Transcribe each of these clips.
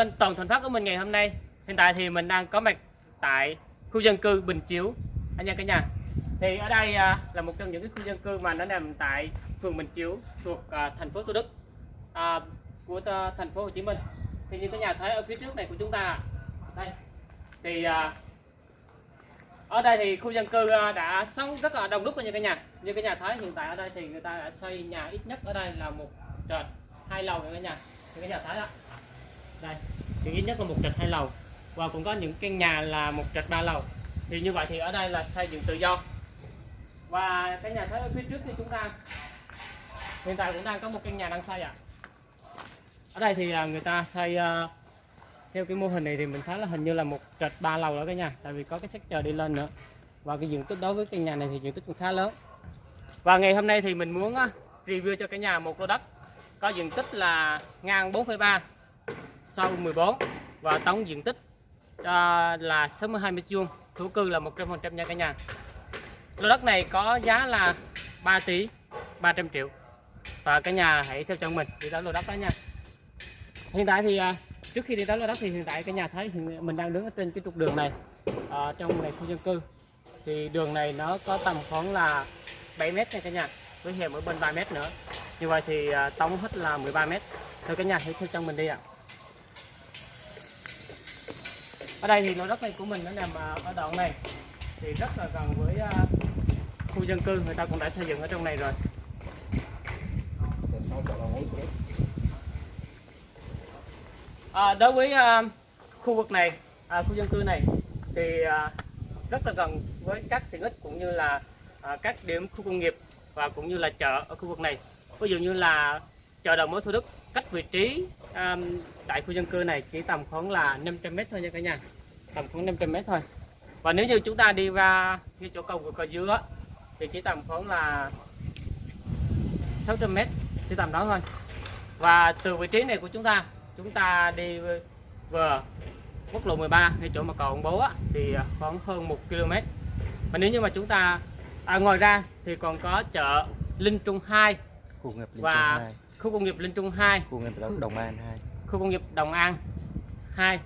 kênh Toàn Thành Phát của mình ngày hôm nay. Hiện tại thì mình đang có mặt tại khu dân cư Bình Chiếu anh em cả nhà. Thì ở đây à, là một trong những cái khu dân cư mà nó nằm tại phường Bình Chiếu thuộc à, thành phố Thủ Đức à, của thành phố Hồ Chí Minh. Thì như cả nhà thấy ở phía trước này của chúng ta đây thì à, ở đây thì khu dân cư à, đã sống rất là đông đúc nha cả nhà. Như cả nhà thấy hiện tại ở đây thì người ta đã xây nhà ít nhất ở đây là một trệt hai lầu nha cả nhà. Như cả nhà thấy đó đây thì ít nhất là một trệt hai lầu. Và cũng có những căn nhà là một trệt ba lầu. Thì như vậy thì ở đây là xây dựng tự do. Và cái nhà thấy ở phía trước thì chúng ta hiện tại cũng đang có một căn nhà đang xây ạ. Ở đây thì à, người ta xây à, theo cái mô hình này thì mình thấy là hình như là một trệt ba lầu đó cả nhà. Tại vì có cái sách chờ đi lên nữa. Và cái diện tích đối với căn nhà này thì diện tích cũng khá lớn. Và ngày hôm nay thì mình muốn à, review cho cả nhà một lô đất. Có diện tích là ngang 4,3 sau 14 và tổng diện tích à, là 62m2, thổ cư là 100% nha cả nhà. Lô đất này có giá là 3 tỷ 300 triệu. Và cả nhà hãy theo chân mình đi tới lô đất đó nha. Hiện tại thì à, trước khi đi tới lô đất thì hiện tại cả nhà thấy mình đang đứng ở trên cái trục đường này à, trong này khu dân cư. Thì đường này nó có tầm khoảng là 7m nha cả nhà với hẻm ở bên 3 mét nữa. Như vậy thì à, tổng hết là 13m. thôi cả nhà hãy theo chân mình đi ạ ở đây thì lô đất này của mình nó nằm à, ở đoạn này. Thì rất là gần với à, khu dân cư người ta cũng đã xây dựng ở trong này rồi. À, đối với à, khu vực này à, khu dân cư này thì à, rất là gần với các tiện ích cũng như là à, các điểm khu công nghiệp và cũng như là chợ ở khu vực này. Ví dụ như là chợ đầu mối Thủ Đức cách vị trí à, tại khu dân cư này chỉ tầm khoảng là 500 mét thôi nha cả nhà. Tầm khoảng 500 mét thôi. Và nếu như chúng ta đi ra cái chỗ cầu vượt cầu dứa thì chỉ tầm khoảng là 600 mét chỉ tầm đó thôi. Và từ vị trí này của chúng ta chúng ta đi vừa quốc lộ 13 ngay chỗ mà cầu ông bố á, thì khoảng hơn 1 km. Và nếu như mà chúng ta à, ngoài ra thì còn có chợ Linh Trung 2 Khu nghiệp Linh và Trung 2, khu công nghiệp Linh Trung 2 khu nghiệp Đồng An 2. khu công nghiệp Đồng An 2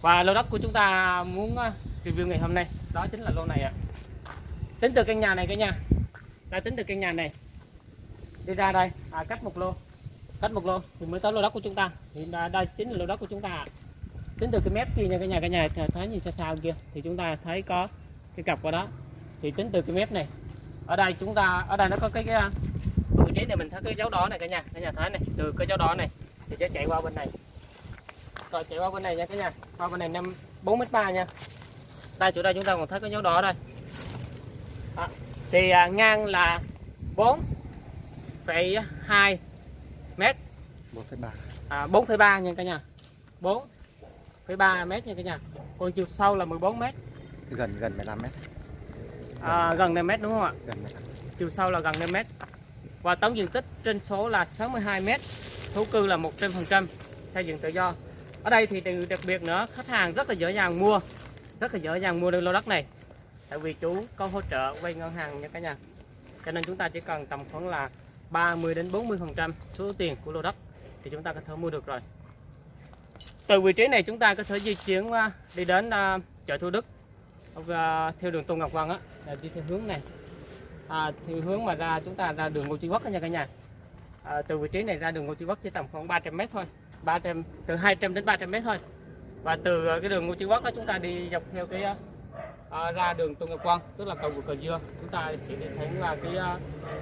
và lô đất của chúng ta muốn ờ, review ngày hôm nay đó chính là lô này ạ. Tính từ căn nhà này cả nhà. Đã tính từ căn nhà này. Đi ra đây. À, cách một lô. Cách một lô. Thì mới tới lô đất của chúng ta. Thì đã- đây chính là lô đất của chúng ta tính từ cái mép kia nha cả nhà cả nhà. Th- thấy như xa xa kia. Thì chúng ta thấy có cái cặp qua đó. Thì tính từ cái mép này. Ở đây chúng ta ở đây nó có cái, cái trí này mình thấy cái dấu đỏ này cả nhà. Cả nhà thấy này từ cái dấu đỏ này thì sẽ chạy qua bên này. Rồi chạy qua bên này nha cả nhà. Qua bên này năm bốn mét ba nha. Đây chỗ đây chúng ta còn thấy cái dấu đỏ đây. Đó. thì à, ngang là 4,2 mét. 4,3. à, 4,3 nha cả nhà. 4,3 mét nha cả nhà. Còn chiều sâu là 14 mét. Gần gần 15 mét. à, gần 5 mét đúng không ạ? Gần 15. chiều sâu là gần 5 mét và tổng diện tích trên số là 62m, thổ cư là 100% xây dựng tự do. Ở đây thì điều đặc biệt nữa khách hàng rất là dễ dàng mua rất là dễ dàng mua được lô đất này. Tại vì chú có hỗ trợ vay ngân hàng nha cả nhà. Cho nên chúng ta chỉ cần tầm khoảng là 30 đến 40 phần trăm số tiền của lô đất thì chúng ta có thể mua được rồi. Từ vị trí này chúng ta có thể di chuyển đi đến à, chợ Thủ Đức à, theo đường Tôn Ngọc Vân á là đi theo hướng này à, thì hướng mà ra chúng ta ra đường Ngô Chí Quốc nha cả nhà. À, từ vị trí này ra đường Ngô Chí Quốc chỉ tầm khoảng 300 mét thôi. 300 từ 200 đến 300 mét thôi. Và từ ờ, cái đường Ngô Chí Quốc đó chúng ta đi dọc theo cái à, ra đường Tôn Ngọc Quang tức là cầu vượt Cờ dưa. Chúng ta sẽ đi là cái ờ,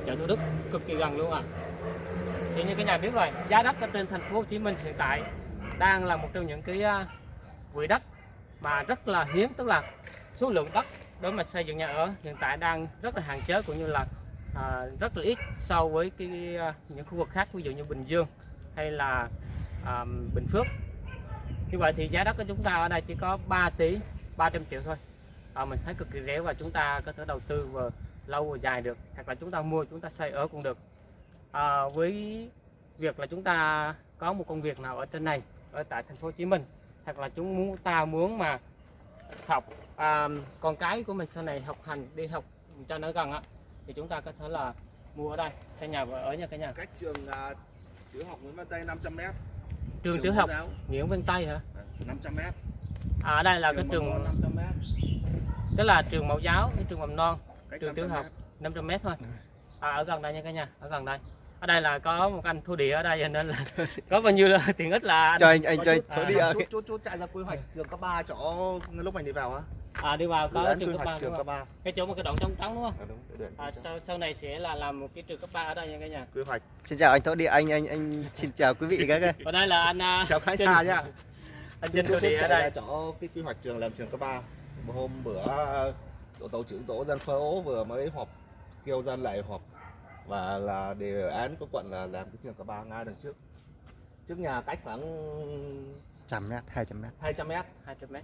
chợ Thủ Đức cực kỳ gần luôn à thì như cả nhà biết rồi giá đất ở trên thành phố Hồ Chí Minh hiện tại đang là một trong những cái ờ, quỹ đất mà rất là hiếm tức là số lượng đất đối mặt xây dựng nhà ở hiện tại đang rất là hạn chế cũng như là à, rất là ít so với cái à, những khu vực khác ví dụ như Bình Dương hay là à, Bình Phước. Như vậy thì giá đất của chúng ta ở đây chỉ có 3 tỷ 300 triệu thôi. À, mình thấy cực kỳ rẻ và chúng ta có thể đầu tư vừa lâu vừa dài được hoặc là chúng ta mua chúng ta xây ở cũng được. À, với việc là chúng ta có một công việc nào ở trên này ở tại thành phố Hồ Chí Minh hoặc là chúng muốn ta muốn mà học à, con cái của mình sau này học hành đi học cho nó gần á thì chúng ta có thể là mua ở đây xây nhà và ở nha cả nhà cách trường à, tiểu học Nguyễn Văn Tây 500 m trường tiểu học Nguyễn Văn Tây hả 500 mét. à ở đây là cái trường 500 mét. tức là trường mẫu giáo cái trường mầm non Cách trường tiểu 500 học mét. 500 mét thôi à, ở gần đây nha cả nhà ở gần đây ở đây là có một anh thu địa ở đây cho nên là có bao nhiêu là tiện ích là anh cho anh anh Có cho anh thổi à, đi Chút chút chút chạy ra quy hoạch trường cấp 3 chỗ lúc mình đi vào á. À, đi vào có trường cấp ba hoạch trường cấp 3. cái chỗ một cái đoạn trống trống đúng không À, đúng, địa à, sau sau này sẽ là làm một cái trường cấp 3 ở đây nha cả nhà quy hoạch. xin chào anh thổi đi anh anh anh xin chào quý vị các cái ở đây là anh à, Chào khán giả nha. anh Trinh thu địa ở đây chỗ cái quy hoạch trường làm trường cấp 3. Hôm bữa tổ tổ trưởng tổ dân phố vừa mới họp kêu dân lại họp và là đề án của quận là làm cái trường cấp 3 ngay đằng trước. Trước nhà cách khoảng trăm mét hai trăm mét 200 mét. 200 mét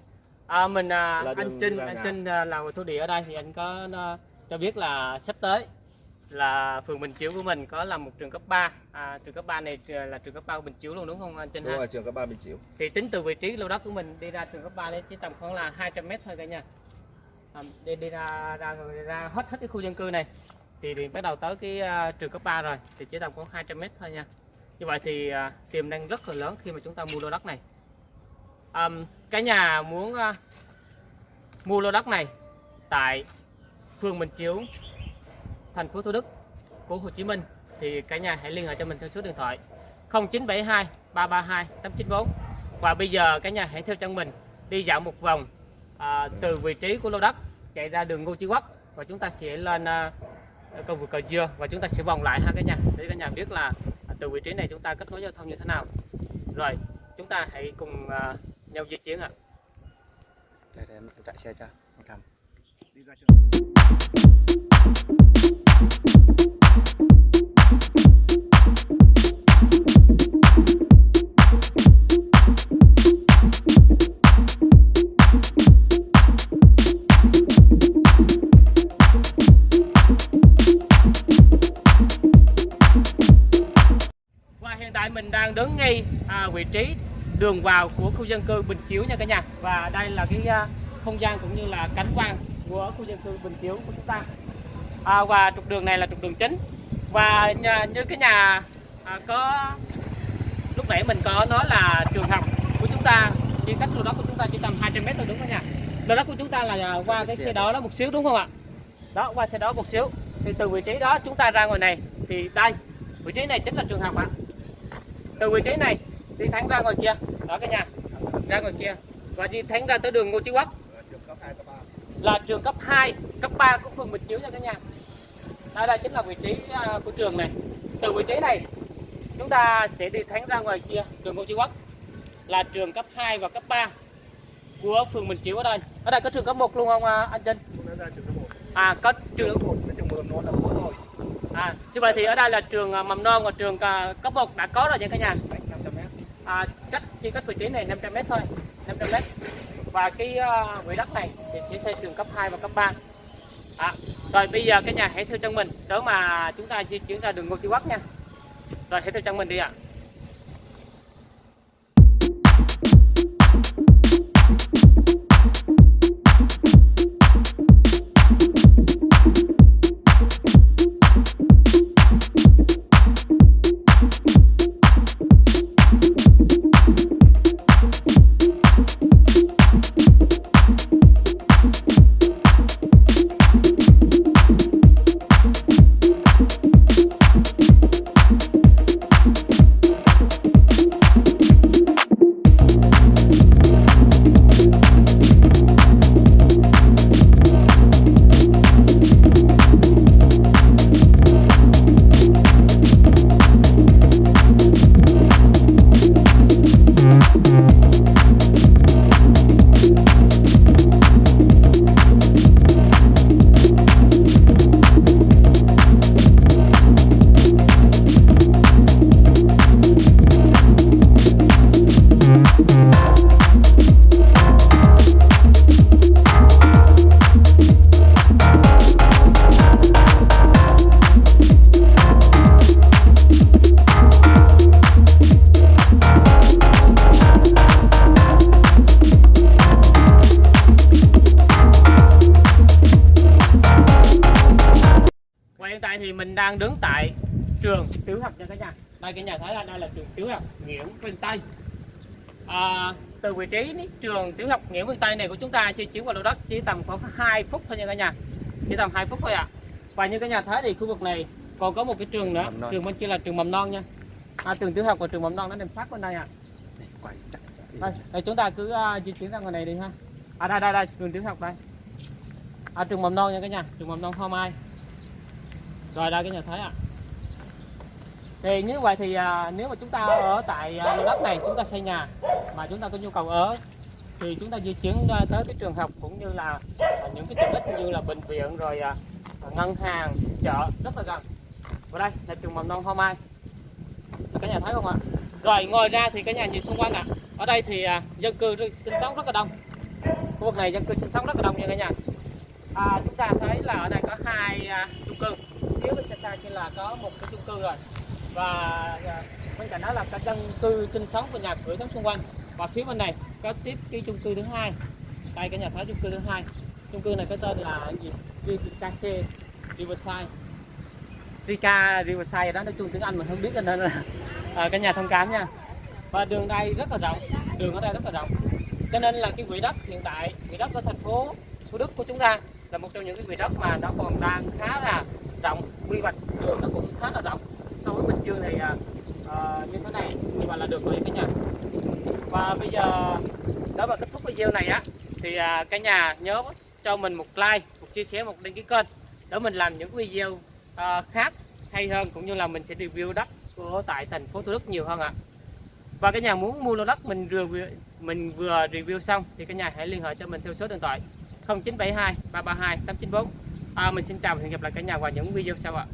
à, mình à, Là anh Trinh anh. Trinh à, làm thu địa ở đây thì anh có à, cho biết là sắp tới là phường Bình Chiểu của mình có làm một trường cấp 3 à, trường cấp 3 này là trường cấp 3 của Bình Chiểu luôn đúng không anh Trinh Đúng ha? rồi trường cấp 3 Bình Chiểu. thì tính từ vị trí lô đất của mình đi ra trường cấp 3 đấy chỉ tầm khoảng là 200 mét thôi cả nhà. À, đi đi ra ra ra, ra hết hết cái khu dân cư này thì, thì bắt đầu tới cái à, trường cấp 3 rồi thì chỉ tầm khoảng 200 mét thôi nha. Như vậy thì à, tiềm năng rất là lớn khi mà chúng ta mua lô đất này um, cái nhà muốn uh, mua lô đất này tại phường Bình Chiếu, thành phố Thủ Đức của Hồ Chí Minh thì cả nhà hãy liên hệ cho mình theo số điện thoại 0972 332 894 và bây giờ cả nhà hãy theo chân mình đi dạo một vòng à, từ vị trí của lô đất chạy ra đường Ngô Chí Quốc và chúng ta sẽ lên à, cầu vượt cầu dừa và chúng ta sẽ vòng lại ha cả nhà để cả nhà biết là à, từ vị trí này chúng ta kết nối giao thông như thế nào. Rồi chúng ta hãy cùng à, nhau di chuyển ạ để, để em em chạy xe cho anh cầm Đi ra trường. Và hiện tại mình đang đứng ngay à, vị trí đường vào của khu dân cư Bình Chiếu nha cả nhà. Và đây là cái à, không gian cũng như là cảnh quan của khu dân cư Bình Chiếu của chúng ta. À, và trục đường này là trục đường chính. Và nhà, như cái nhà à, có lúc nãy mình có nói là trường học của chúng ta chỉ cách lô đất của chúng ta chỉ tầm 200 mét thôi đúng không nha? Lô đất của chúng ta là à, qua cái xe đó đó một xíu đúng không ạ? Đó qua xe đó một xíu. Thì từ vị trí đó chúng ta ra ngoài này thì đây vị trí này chính là trường học ạ từ vị trí này đi thẳng ra ngoài kia. Đó cả nhà. Ra ngoài kia. Và đi thẳng ra tới đường Ngô Chí Quốc. Là trường cấp 2, cấp 3 của phường Bình Chiếu nha cả nhà. Đây đây chính là vị trí à, của trường này. Từ vị trí này chúng ta sẽ đi thẳng ra ngoài kia đường Ngô Chí Quốc. Là trường cấp 2 và cấp 3 của phường Bình Chiếu ở đây. Ở đây có trường cấp 1 luôn không à, anh Trinh? À có trường cấp 1, trường mầm non là có thôi. à như vậy thì ở đây là trường à, mầm non và trường cấp 1 đã có rồi nha cả nhà à, cách chỉ cách vị trí này 500m thôi 500m và cái uh, quỹ đất này thì sẽ xây trường cấp 2 và cấp 3 à, rồi bây giờ cái nhà hãy theo chân mình đó mà chúng ta di chuyển ra đường Ngô Chí Quốc nha. Rồi hãy theo chân mình đi ạ. à. Đang đứng tại trường tiểu học nha cả nhà. Đây cái nhà thấy là đây là trường tiểu học Nguyễn Văn Tây. À, từ vị trí ní- trường tiểu học Nguyễn Văn Tây này của chúng ta di chuyển qua lô đất chỉ tầm khoảng 2 phút thôi nha cả nhà. Chỉ tầm 2 phút thôi ạ. Và như cả nhà thấy thì khu vực này còn có một cái trường nữa trường bên kia là trường mầm non nha. À, trường tiểu học và trường mầm non nó nằm sát bên đây ạ. Đi. đây, đây chúng ta cứ à, di chuyển ra ngoài này đi ha. À đây đây đây trường tiểu học đây. À, trường mầm non nha cả nhà trường mầm non hoa mai rồi đây cái nhà thấy ạ. Thì như vậy thì à, nếu mà chúng ta ở tại à, đất này chúng ta xây nhà mà chúng ta có nhu cầu ở thì chúng ta di chuyển à, tới cái trường học cũng như là à, những cái tiện ích như là bệnh viện rồi à, ngân hàng chợ rất là gần. Và đây là trường mầm non hoa mai. Cái nhà thấy không ạ? Rồi ngoài ra thì cái nhà nhìn xung quanh ạ. Ở đây thì à, dân cư sinh sống rất là đông. Khu vực này dân cư sinh sống rất là đông nha cả nhà. À, chúng ta thấy là ở đây có hai à, chung cư phía trên là có một cái chung cư rồi và à, bên cạnh đó là các dân cư sinh sống và nhà cửa sống xung quanh. Và phía bên này có tiếp cái chung cư thứ hai. Đây cái nhà tháo chung cư thứ hai. Chung cư này có tên là gì? Ricase Riverside. Rica Riverside đó nói chung tiếng Anh mình không biết cho nên là à, nhà thông cảm nha. Và đường đây rất là rộng. Đường ở đây rất là rộng. Cho nên là cái quỹ đất hiện tại quỹ đất ở thành phố Thủ Đức của chúng ta là một trong những cái quỹ đất mà nó còn đang khá là rộng quy hoạch đường nó cũng khá là rộng. So với Bình Dương thì à, à, như thế này và là được rồi cả nhà. Và bây giờ đó là kết thúc video này á thì à, cả nhà nhớ cho mình một like một chia sẻ một đăng ký kênh để mình làm những video à, khác hay hơn cũng như là mình sẽ review đất của tại thành phố Thủ Đức nhiều hơn ạ. Và cả nhà muốn mua lô đất mình vừa mình vừa review xong thì cả nhà hãy liên hệ cho mình theo số điện thoại 0972 332 894 à, mình xin chào và hẹn gặp lại cả nhà vào những video sau ạ.